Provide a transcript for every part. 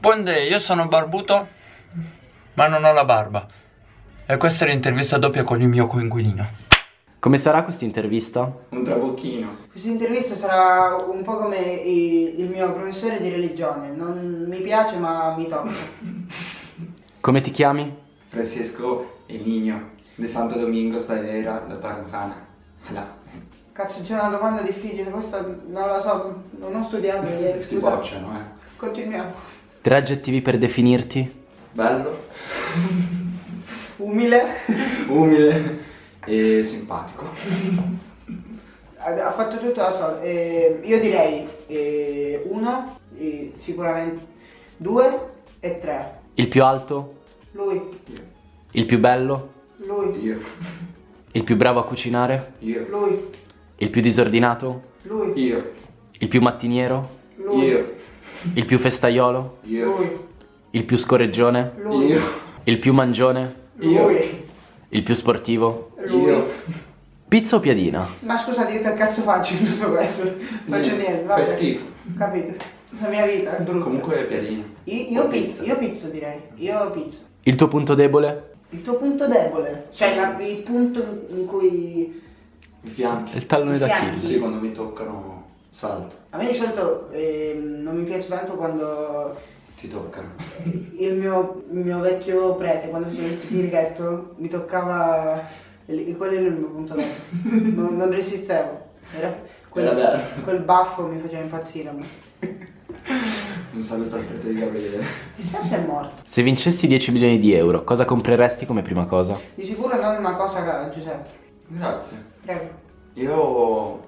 Buondì, io sono barbuto, ma non ho la barba. E questa è l'intervista doppia con il mio coinquilino. Come sarà questa intervista? Un trabocchino. Questa intervista sarà un po' come il mio professore di religione. Non mi piace ma mi tocca. Come ti chiami? Francesco El Niño de Santo Domingo Stalera da Parmesana. Là. Cazzo, c'è una domanda difficile, questa non la so, non ho studiato ieri, Ti scusa. bocciano, eh. Continuiamo. Tre aggettivi per definirti? Bello, Umile. umile e simpatico. Ha fatto tutto da solo. Eh, io direi eh, uno, eh, sicuramente due e tre. Il più alto? Lui, Il più bello? lui, Io, Il più bravo a cucinare? io, lui, Il più disordinato? lui, io, Il più mattiniero? lui, io, Il più festaiolo? io, lui, Il più scorreggione? lui, io, Il più mangione? lui, Il più sportivo? lui. io. Pizza o piadina? Ma scusate, io che cazzo faccio in tutto questo? Faccio niente, vabbè. Fai schifo. Capito? La mia vita è brutta. Comunque è piadino. Io, io O pizza, io pizza direi. Io pizza. Il tuo punto debole? Il tuo punto debole, cioè la- il punto in cui I fianchi. Il tallone I d'Achille. fianchi. Sì, quando mi toccano salto. a me di solito ehm, non mi piace tanto quando Ti toccano. il mio, il mio vecchio prete, quando faceva il tirichetto, mi toccava e quello era il mio punto debole. Non, non resistevo. Era quel, Era bello. quel baffo mi faceva impazzire a me. Un saluto al prete di Gabriele. Chissà se è morto. Se vincessi 10 milioni di euro, cosa compreresti come prima cosa? Di sicuro non una cosa a Giuseppe. Grazie. Prego. Io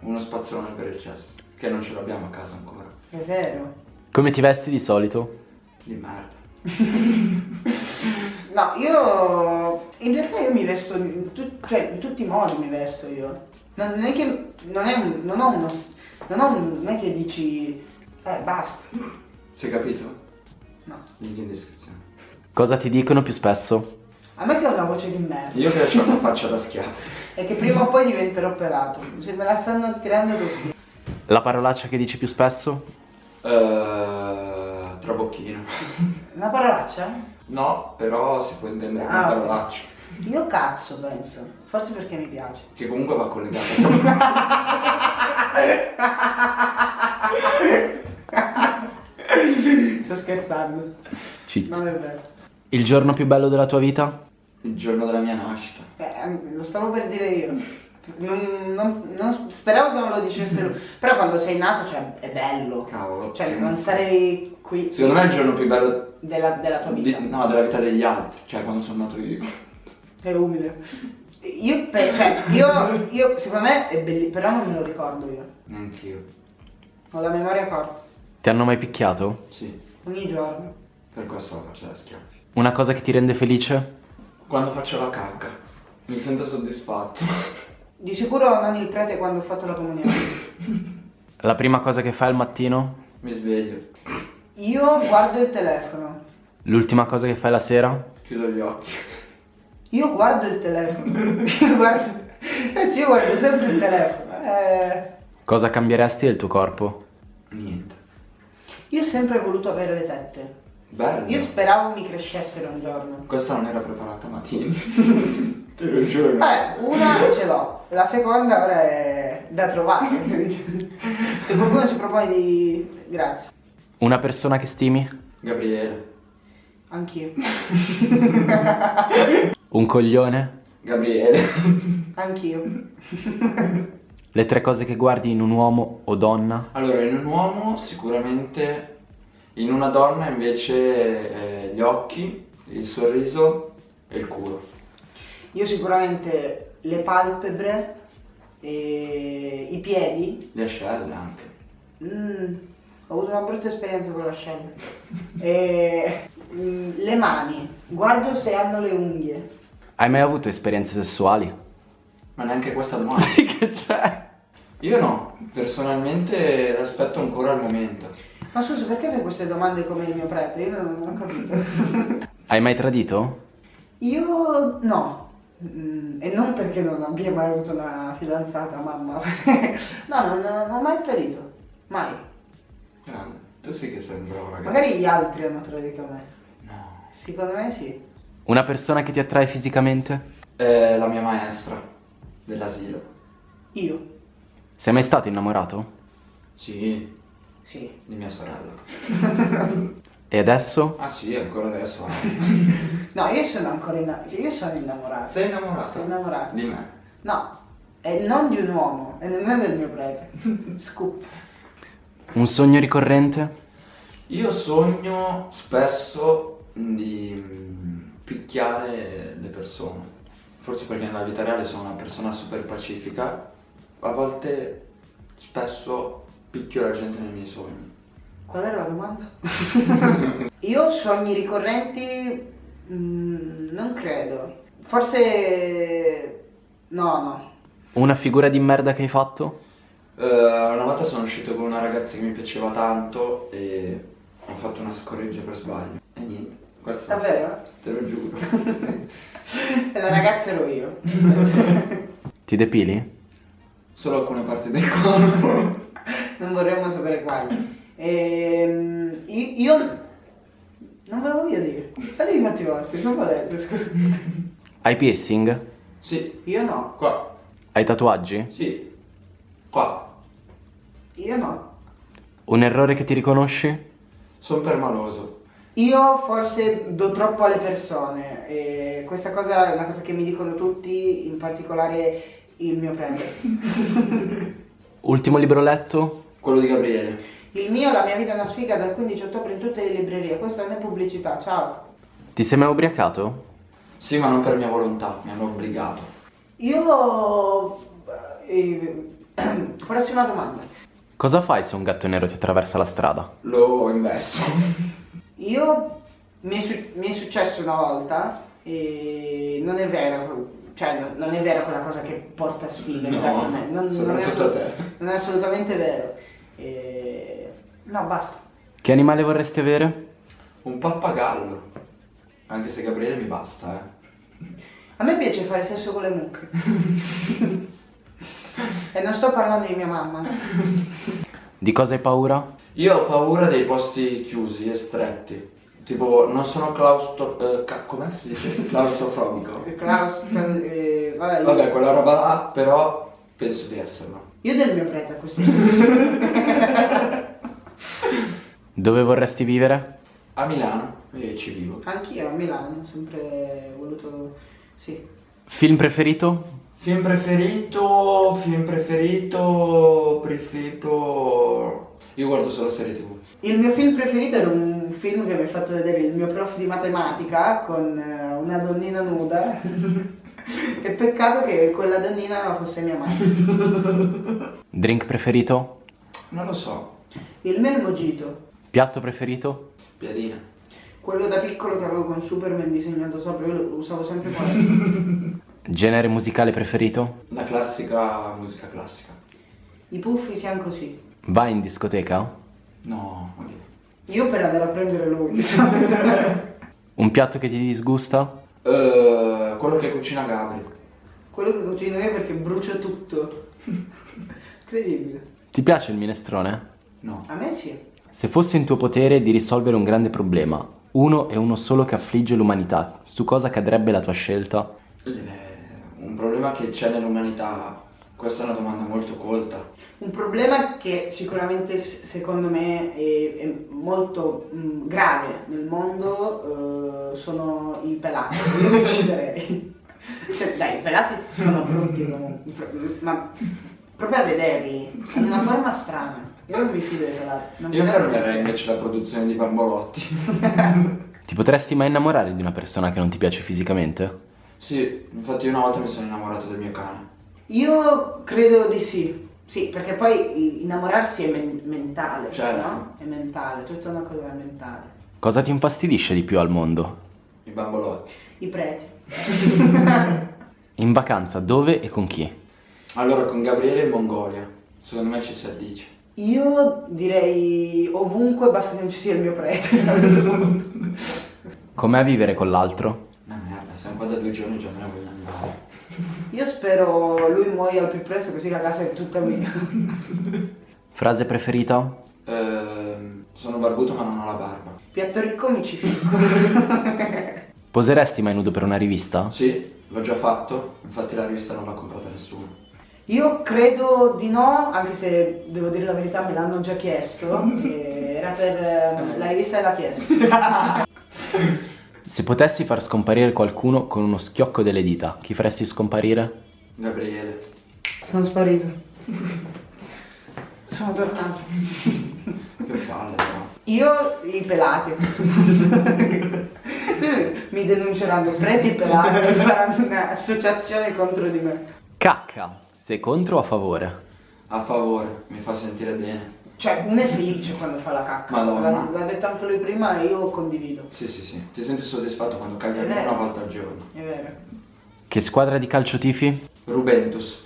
uno spazzolone per il cesso, che non ce l'abbiamo a casa ancora. È vero. Come ti vesti di solito? Di merda. No, io in realtà io mi vesto in, tut- cioè, in tutti i modi mi vesto io. Non, non è che non, è un- non ho uno non ho un, non è che dici eh basta. Si è capito? No. Link in descrizione. Cosa ti dicono più spesso? A me che ho una voce di merda Io che ho una faccia da schiaffo. E che prima o poi diventerò pelato. Se me la stanno tirando tutti. La parolaccia che dici più spesso? Uh, trabocchino. Una parolaccia? No, però si può intendere Ah, una parolaccia. Io cazzo penso. Forse perché mi piace. Che comunque va collegata. Sto scherzando. Cheat. Non è vero. Il giorno più bello della tua vita? Il giorno della mia nascita. Eh, lo stavo per dire io. Non, non- non- speravo che non lo dicesse lui. Però quando sei nato, cioè, è bello. Cavolo. Cioè, non sarei qui Secondo me è il giorno più bello della, della tua di- vita. no, della vita degli altri. Cioè, quando sono nato io. È umile. Io, cioè, io, io, secondo me è bellissimo, però non me lo ricordo io. Neanch'io. Ho la memoria corta. Ti hanno mai picchiato? Sì, Ogni giorno. per questo la faccio da schiaffi. Una cosa che ti rende felice? Quando faccio la cacca. Mi sento soddisfatto. Di sicuro non il prete quando ho fatto la comunione. La prima cosa che fai al mattino? Mi sveglio. Io guardo il telefono. L'ultima cosa che fai la sera? Chiudo gli occhi. Io guardo il telefono. Io guardo... Anzi, io guardo sempre il telefono. Eh... Cosa cambieresti del tuo corpo? Niente. Io ho sempre voluto avere le tette. Bello. Io speravo mi crescessero un giorno. Questa non era preparata, ma tieni. Te lo giuro. Eh, una ce l'ho, la seconda ora è da trovare. Se qualcuno si propone di... Grazie. Una persona che stimi? Gabriele. Anch'io. Un coglione? Gabriele. Anch'io. Le tre cose che guardi in un uomo o donna? Allora, in un uomo sicuramente, in una donna invece eh, gli occhi, il sorriso e il culo. Io sicuramente le palpebre, e i piedi. Le ascelle anche. Mm, ho avuto una brutta esperienza con l'ascella. E mm, le mani. Guardo se hanno le unghie. Hai mai avuto esperienze sessuali? Ma neanche questa domanda. Sì che c'è. Io no, personalmente aspetto ancora il momento. Ma scusa, perché fai queste domande come il mio prete? Io non, non ho capito. Hai mai tradito? Io no. Mm, e non perché non abbia mai avuto una fidanzata, mamma. no, non, non ho mai tradito. Mai. Grande. Tu sì che sei un bravo ragazzo. Magari gli altri hanno tradito me. No. Secondo me sì. Una persona che ti attrae fisicamente? Eh, la mia maestra dell'asilo. Io? Sei mai stato innamorato? Sì, Sì. di mia sorella. E adesso? Ah sì, ancora adesso. No, io sono ancora innamorato. Io sono innamorato. Sei innamorato? Sono innamorato. Di me. No, è non di un uomo, e nemmeno del mio prete. Scoop. Un sogno ricorrente? Io sogno spesso di mm, picchiare le persone. Forse perché nella vita reale sono una persona super pacifica. A volte, spesso, picchio la gente nei miei sogni. Qual era la domanda? Io sogni ricorrenti mm, non credo. Forse no, no. Una figura di merda che hai fatto? Eh, una volta sono uscito con una ragazza che mi piaceva tanto e ho fatto una scorreggia per sbaglio. E niente, questo Davvero? te lo giuro. E la ragazza ero io. Ti depili? Solo alcune parti del corpo. Non vorremmo sapere quali. Ehm, io, io non ve lo voglio dire. Fatevi i fatti vostri, non volete, scusa. Hai piercing? Sì, Io no, qua. Hai tatuaggi? Sì, qua. io no. Un errore che ti riconosci? Sono permaloso. Io forse do troppo alle persone e questa cosa è una cosa che mi dicono tutti, in particolare il mio prete. Ultimo libro letto? Quello di Gabriele. Il mio, la mia vita è una sfiga dal 15 ottobre in tutte le librerie, questa non è pubblicità, ciao. Ti sei mai ubriacato? Sì, ma non per mia volontà, mi hanno obbligato. Io... eh, prossima domanda. Cosa fai se un gatto nero ti attraversa la strada? Lo investo. Io mi è, su- mi è successo una volta e non è vero, cioè no- non è vero quella cosa che porta sfiga, No, non, non è soprattutto assolut- a te. Non è assolutamente vero. E... No, basta. Che animale vorresti avere? Un pappagallo. Anche se Gabriele mi basta, eh. A me piace fare sesso con le mucche. e non sto parlando di mia mamma. Di cosa hai paura? Io ho paura dei posti chiusi e stretti. Tipo, non sono claustro... Eh, che si dice? Claustrofobico. Klaus, eh, vabbè, lui- Vabbè, quella roba là, però penso di esserlo. Io del mio prete a questo punto. Dove vorresti vivere? A Milano, io ci vivo. Anch'io a Milano, ho sempre voluto... Sì. Film preferito? Film preferito, film preferito, preferito... Io guardo solo serie tv. Il mio film preferito era un film che mi ha fatto vedere il mio prof di matematica con eh, una donnina nuda. e peccato che quella donnina fosse mia madre. Drink preferito? Non lo so. Il mojito. Piatto preferito? Piadina. Quello da piccolo che avevo con Superman disegnato sopra, io lo usavo sempre quello. Genere musicale preferito? La classica musica classica. I puffi siamo così. Vai in discoteca? No, ok. Io per andare a prendere lui. Un piatto che ti disgusta? Eh, quello che cucina Gabri. quello che cucino io perché brucio tutto. Incredibile. Ti piace il minestrone? No. A me sì. Se fosse in tuo potere di risolvere un grande problema, uno e uno solo che affligge l'umanità, su cosa cadrebbe la tua scelta? Eh, un problema che c'è nell'umanità. Questa è una domanda molto colta. Un problema che sicuramente secondo me è, è molto mh, grave nel mondo eh, sono i pelati. Io li ucciderei. Cioè, dai, i pelati sono brutti ma proprio a vederli, hanno una forma strana. Io non mi fido dei pelati. non Io mi fermerei invece la produzione di bambolotti. Ti potresti mai innamorare di una persona che non ti piace fisicamente? sì, infatti io una volta mi sono innamorato del mio cane. Io credo di sì. Sì, perché poi innamorarsi è men- mentale, Certo. no? È mentale, tutta una cosa mentale. Cosa ti infastidisce di più al mondo? I bambolotti. I preti. In vacanza dove e con chi? Allora, con Gabriele in Mongolia. Secondo me ci si addice. Io direi ovunque basta che non ci sia il mio prete. Com'è vivere con l'altro? Ma merda, siamo qua da due giorni e già me ne voglio andare. Io spero lui muoia al più presto così la casa è tutta mia. Frase preferita? Ehm, Sono barbuto ma non ho la barba. Piatto ricco mi ci fico. Poseresti mai nudo per una rivista? Sì, l'ho già fatto, infatti la rivista non l'ha comprata nessuno. Io credo di no, anche se devo dire la verità me l'hanno già chiesto. e era per eh, la rivista della chiesa. Se potessi far scomparire qualcuno con uno schiocco delle dita, chi faresti scomparire? Gabriele. Sono sparito. Sono tornato. Che palle però. Io i pelati a questo punto. Mi denunceranno preti pelati e faranno un'associazione contro di me. Cacca, sei contro o a favore? A favore, mi fa sentire bene. Cioè, uno è felice quando fa la cacca. L'ha, l'ha detto anche lui prima e io condivido. Sì, sì, sì. Ti senti soddisfatto quando caghi una volta al giorno. È vero. Che squadra di calcio tifi? Rubentus.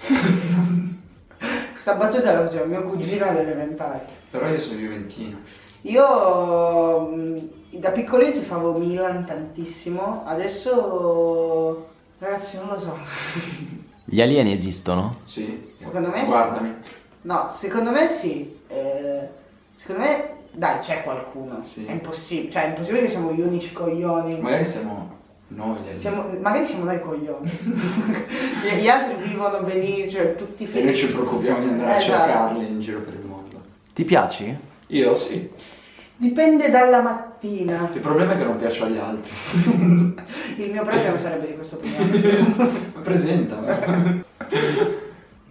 Questa battuta la faceva mio cugino all'elementare. Però io sono juventino. Io mh, da piccolino tifavo Milan tantissimo, adesso ragazzi non lo so. Gli alieni esistono? Sì. Secondo me sì. No, secondo me sì. Eh, secondo me dai, c'è qualcuno. Sì. È impossibile, cioè è impossibile che siamo gli unici coglioni. Magari siamo noi gli. Siamo- magari siamo noi coglioni. gli, gli altri vivono benissimo, cioè tutti E noi felici. ci preoccupiamo di andare a Esatto. cercarli in giro per il mondo. Ti piaci? Io sì. Dipende dalla mattina. Il problema è che non piaccio agli altri. Il mio premio non sarebbe di questo premio. Presenta.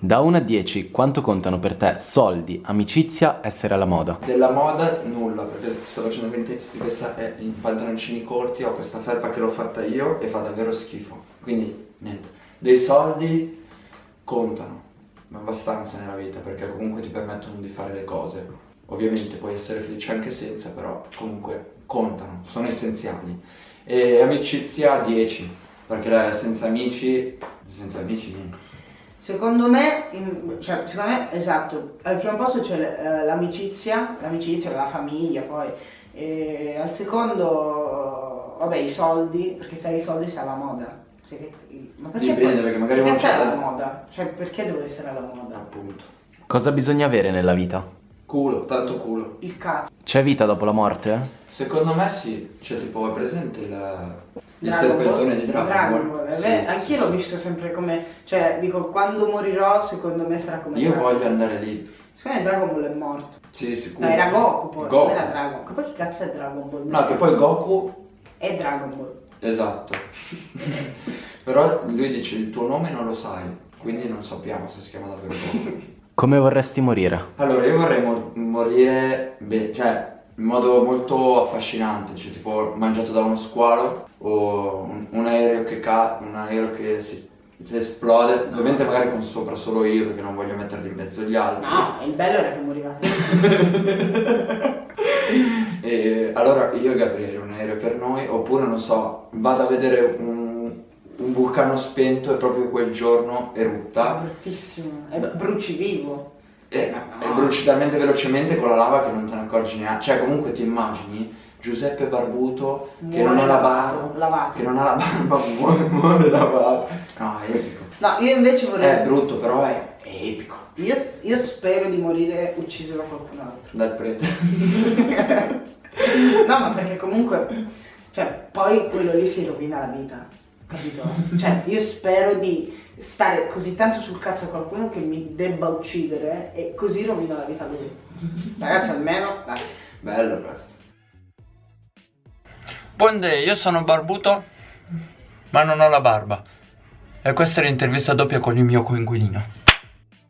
Da 1 a 10, quanto contano per te soldi, amicizia, essere alla moda? Della moda nulla, perché sto facendo 20 di questa è in pantaloncini corti, ho questa felpa che l'ho fatta io e fa davvero schifo. Quindi niente. Dei soldi contano, ma abbastanza nella vita, perché comunque ti permettono di fare le cose. Ovviamente puoi essere felice anche senza, però comunque contano, sono essenziali. E amicizia 10, perché senza amici, senza amici niente. Secondo me, in- cioè, secondo me, esatto, al primo posto c'è eh, l'amicizia, l'amicizia, la famiglia poi, e al secondo, vabbè, i soldi, perché se hai i soldi sei alla moda. Se che- ma perché Dipende, poi- perché magari perché c'è la moda? Cioè, perché devo essere alla moda? Appunto. Cosa bisogna avere nella vita? Culo, tanto culo. Il cazzo. C'è vita dopo la morte? Secondo me sì, cioè tipo è presente il, il Dragon serpentone Ball? di Dragon, Ball? eh, Sì, beh, anch'io sì, l'ho sì. visto sempre come, cioè, dico, quando morirò, secondo me sarà come Io Dragon voglio andare lì. Secondo me Dragon Ball è morto. Sì, sicuro. No, era Goku poi, Goku. non era Dragon. Che poi che cazzo è Dragon Ball? No, che poi Goku, È Dragon Ball. esatto. Però lui dice il tuo nome non lo sai, quindi non sappiamo se si chiama davvero Goku. Come vorresti morire? Allora, io vorrei mor- morire, beh, cioè, in modo molto affascinante, cioè tipo mangiato da uno squalo o un, un aereo che ca- un aereo che si, si esplode, ovviamente magari con sopra solo io perché non voglio metterli in mezzo agli altri. No, il bello era che morivate. E allora io e Gabriele un aereo per noi, oppure non so, vado a vedere un, un vulcano spento e proprio quel giorno erutta bruttissimo. È bruci vivo. e, e bruci talmente velocemente con la lava che non te ne accorgi neanche. Cioè comunque ti immagini Giuseppe Barbuto che Muore non ha la barba, lavato. che non ha la barba, muore, muore lavato. No, è epico. No, io invece vorrei. È brutto, però è, è epico. Io, io spero di morire ucciso da qualcun altro. Dal prete. No, ma perché comunque. Cioè, poi quello lì si rovina la vita. Capito? Cioè, io spero di stare così tanto sul cazzo a qualcuno che mi debba uccidere e così rovino la vita a lui. Ragazzi, almeno. Dai. Bello questo. Buongiorno, io sono barbuto, ma non ho la barba. E questa è l'intervista doppia con il mio coinquilino.